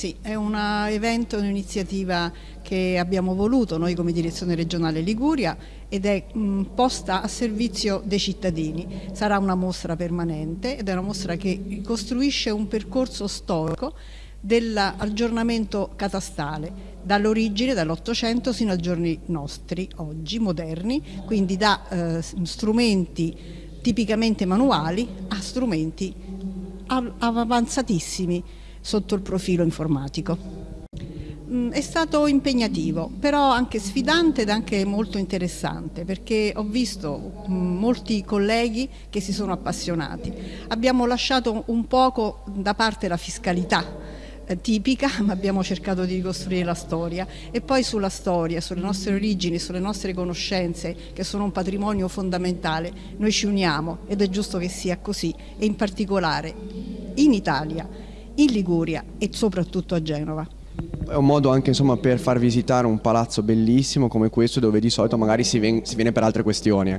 Sì, è un evento, un'iniziativa che abbiamo voluto noi come direzione regionale Liguria ed è mh, posta a servizio dei cittadini. Sarà una mostra permanente ed è una mostra che costruisce un percorso storico dell'aggiornamento catastale dall'origine, dall'Ottocento sino ai giorni nostri, oggi, moderni, quindi da eh, strumenti tipicamente manuali a strumenti avanzatissimi sotto il profilo informatico. Mm, è stato impegnativo, però anche sfidante ed anche molto interessante perché ho visto mm, molti colleghi che si sono appassionati. Abbiamo lasciato un poco da parte la fiscalità eh, tipica, ma abbiamo cercato di ricostruire la storia e poi sulla storia, sulle nostre origini, sulle nostre conoscenze che sono un patrimonio fondamentale, noi ci uniamo ed è giusto che sia così e in particolare in Italia in Liguria e soprattutto a Genova. È un modo anche insomma, per far visitare un palazzo bellissimo come questo dove di solito magari si, si viene per altre questioni.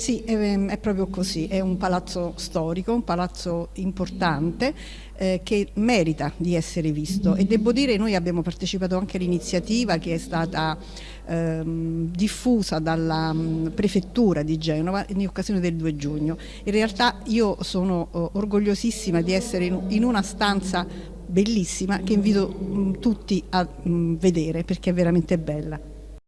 Sì, è, è, proprio così, è un palazzo storico, un palazzo importante eh, che merita di essere visto e devo dire noi abbiamo partecipato anche all'iniziativa che è stata ehm, diffusa dalla mh, prefettura di Genova in occasione del 2 giugno. In realtà io sono oh, orgogliosissima di essere in, in una stanza bellissima che invito mh, tutti a mh, vedere perché è veramente bella.